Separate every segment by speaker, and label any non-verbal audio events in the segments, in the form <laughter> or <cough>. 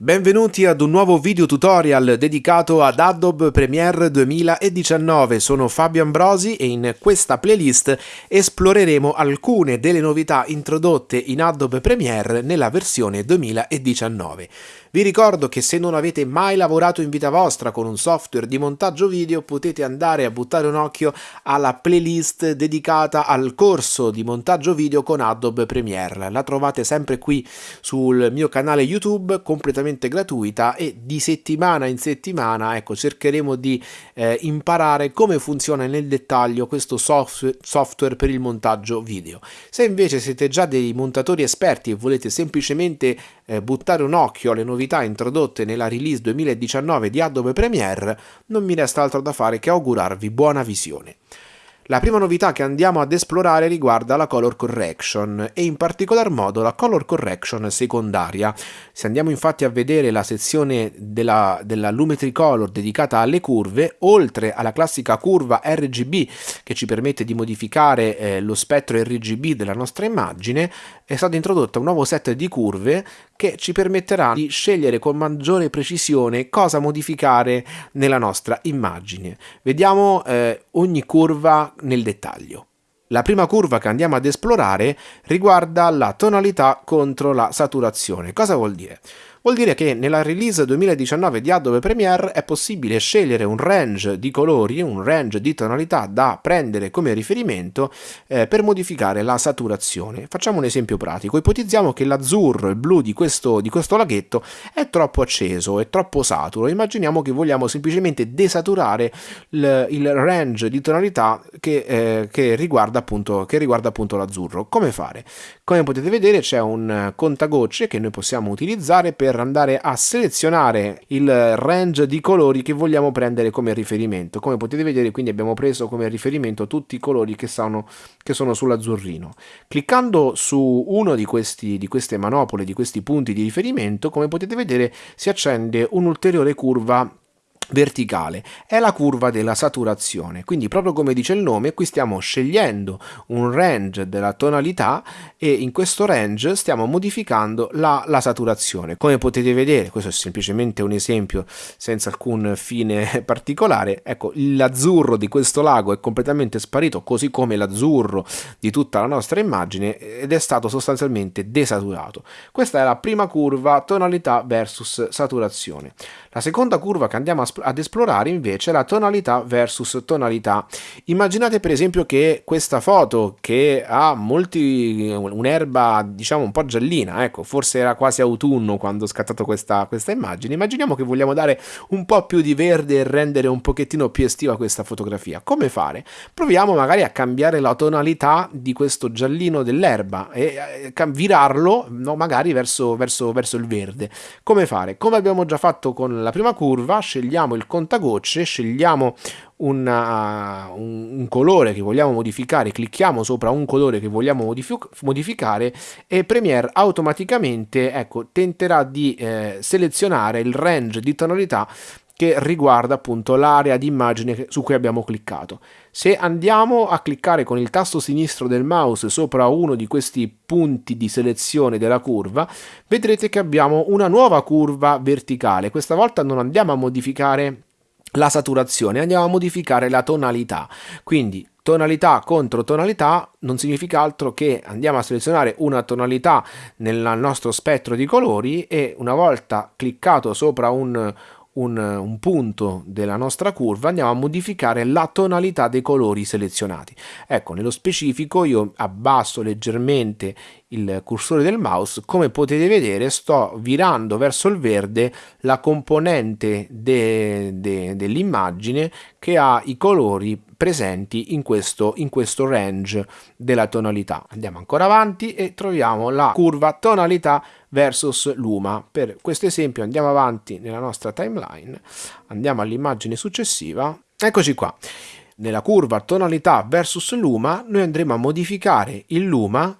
Speaker 1: Benvenuti ad un nuovo video tutorial dedicato ad Adobe Premiere 2019, sono Fabio Ambrosi e in questa playlist esploreremo alcune delle novità introdotte in Adobe Premiere nella versione 2019. Vi ricordo che se non avete mai lavorato in vita vostra con un software di montaggio video potete andare a buttare un occhio alla playlist dedicata al corso di montaggio video con Adobe Premiere. La trovate sempre qui sul mio canale YouTube completamente gratuita e di settimana in settimana ecco, cercheremo di eh, imparare come funziona nel dettaglio questo software, software per il montaggio video. Se invece siete già dei montatori esperti e volete semplicemente eh, buttare un occhio alle novità introdotte nella release 2019 di Adobe Premiere, non mi resta altro da fare che augurarvi buona visione. La prima novità che andiamo ad esplorare riguarda la color correction e in particolar modo la color correction secondaria. Se andiamo infatti a vedere la sezione della, della Lumetri Color dedicata alle curve, oltre alla classica curva RGB che ci permette di modificare eh, lo spettro RGB della nostra immagine, è stato introdotto un nuovo set di curve che ci permetterà di scegliere con maggiore precisione cosa modificare nella nostra immagine. Vediamo eh, ogni curva nel dettaglio. La prima curva che andiamo ad esplorare riguarda la tonalità contro la saturazione. Cosa vuol dire? Vuol dire che nella release 2019 di Adobe Premiere è possibile scegliere un range di colori, un range di tonalità da prendere come riferimento eh, per modificare la saturazione. Facciamo un esempio pratico. Ipotizziamo che l'azzurro, il blu di questo, di questo laghetto è troppo acceso, è troppo saturo. Immaginiamo che vogliamo semplicemente desaturare il, range di tonalità che, eh, che riguarda appunto, appunto l'azzurro. Come fare? Come potete vedere c'è un contagocce che noi possiamo utilizzare per andare a selezionare il range di colori che vogliamo prendere come riferimento. Come potete vedere quindi abbiamo preso come riferimento tutti i colori che sono, che sono sull'azzurrino. Cliccando su uno di, questi, di queste manopole, di questi punti di riferimento, come potete vedere si accende un'ulteriore curva verticale è la curva della saturazione. Quindi proprio come dice il nome qui stiamo scegliendo un range della tonalità e in questo range stiamo modificando la, la saturazione. Come potete vedere questo è semplicemente un esempio senza alcun fine <laughs> particolare ecco l'azzurro di questo lago è completamente sparito così come l'azzurro di tutta la nostra immagine ed è stato sostanzialmente desaturato. Questa è la prima curva tonalità versus saturazione. La seconda curva che andiamo ad esplorare invece la tonalità versus tonalità. Immaginate per esempio che questa foto che ha molti un'erba diciamo un po' giallina, ecco, forse era quasi autunno quando ho scattato questa, questa immagine. Immaginiamo che vogliamo dare un po' più di verde e rendere un pochettino più estiva questa fotografia. Come fare? Proviamo magari a cambiare la tonalità di questo giallino dell'erba e eh, virarlo no, magari verso, verso, verso il verde. Come fare? Come abbiamo già fatto con la prima curva scegliamo il contagocce, scegliamo una, un, un, colore che vogliamo modificare, clicchiamo sopra un colore che vogliamo modific modificare e Premiere automaticamente ecco, tenterà di eh, selezionare il range di tonalità che riguarda appunto l'area di immagine su cui abbiamo cliccato. Se andiamo a cliccare con il tasto sinistro del mouse sopra uno di questi punti di selezione della curva, vedrete che abbiamo una nuova curva verticale. Questa volta non andiamo a modificare la saturazione, andiamo a modificare la tonalità. Quindi tonalità contro tonalità non significa altro che andiamo a selezionare una tonalità nel nostro spettro di colori e una volta cliccato sopra un, un, un, punto della nostra curva andiamo a modificare la tonalità dei colori selezionati. Ecco, nello specifico io abbasso leggermente il cursore del mouse, come potete vedere sto virando verso il verde la componente de, de, dell'immagine che ha i colori presenti in questo, in questo range della tonalità. Andiamo ancora avanti e troviamo la curva tonalità versus luma. Per questo esempio andiamo avanti nella nostra timeline, andiamo all'immagine successiva, eccoci qua. Nella curva tonalità versus luma noi andremo a modificare il luma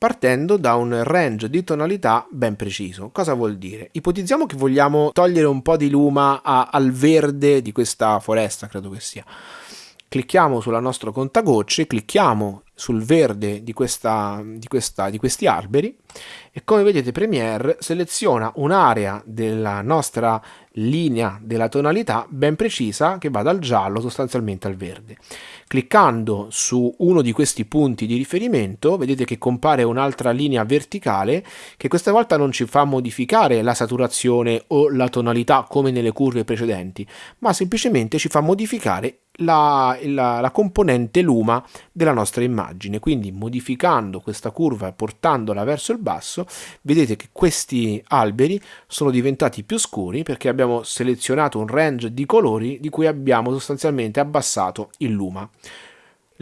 Speaker 1: partendo da un range di tonalità ben preciso. Cosa vuol dire? Ipotizziamo che vogliamo togliere un po' di luma a, al verde di questa foresta, credo che sia. Clicchiamo sul nostro contagocce, clicchiamo sul verde di, questa, di, questa, di questi alberi e come vedete Premiere seleziona un'area della nostra linea della tonalità ben precisa che va dal giallo sostanzialmente al verde. Cliccando su uno di questi punti di riferimento vedete che compare un'altra linea verticale che questa volta non ci fa modificare la saturazione o la tonalità come nelle curve precedenti, ma semplicemente ci fa modificare la, la, la, componente luma della nostra immagine quindi modificando questa curva e portandola verso il basso vedete che questi alberi sono diventati più scuri perché abbiamo selezionato un range di colori di cui abbiamo sostanzialmente abbassato il luma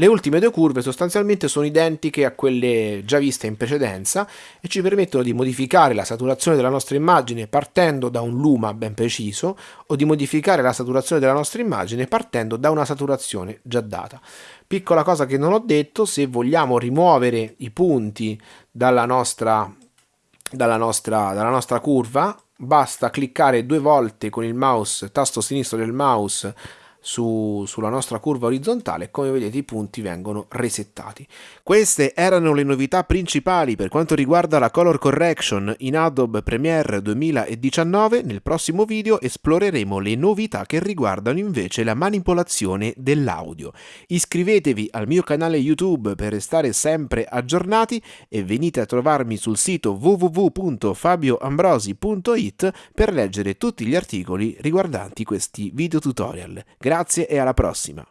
Speaker 1: le ultime due curve sostanzialmente sono identiche a quelle già viste in precedenza e ci permettono di modificare la saturazione della nostra immagine partendo da un luma ben preciso o di modificare la saturazione della nostra immagine partendo da una saturazione già data. Piccola cosa che non ho detto, se vogliamo rimuovere i punti dalla nostra, dalla nostra, dalla nostra curva, basta cliccare due volte con il mouse, tasto sinistro del mouse su, sulla nostra curva orizzontale come vedete i punti vengono resettati. Queste erano le novità principali per quanto riguarda la color correction in Adobe Premiere 2019. Nel prossimo video esploreremo le novità che riguardano invece la manipolazione dell'audio. Iscrivetevi al mio canale YouTube per restare sempre aggiornati e venite a trovarmi sul sito www.fabioambrosi.it per leggere tutti gli articoli riguardanti questi video tutorial. Grazie e alla prossima!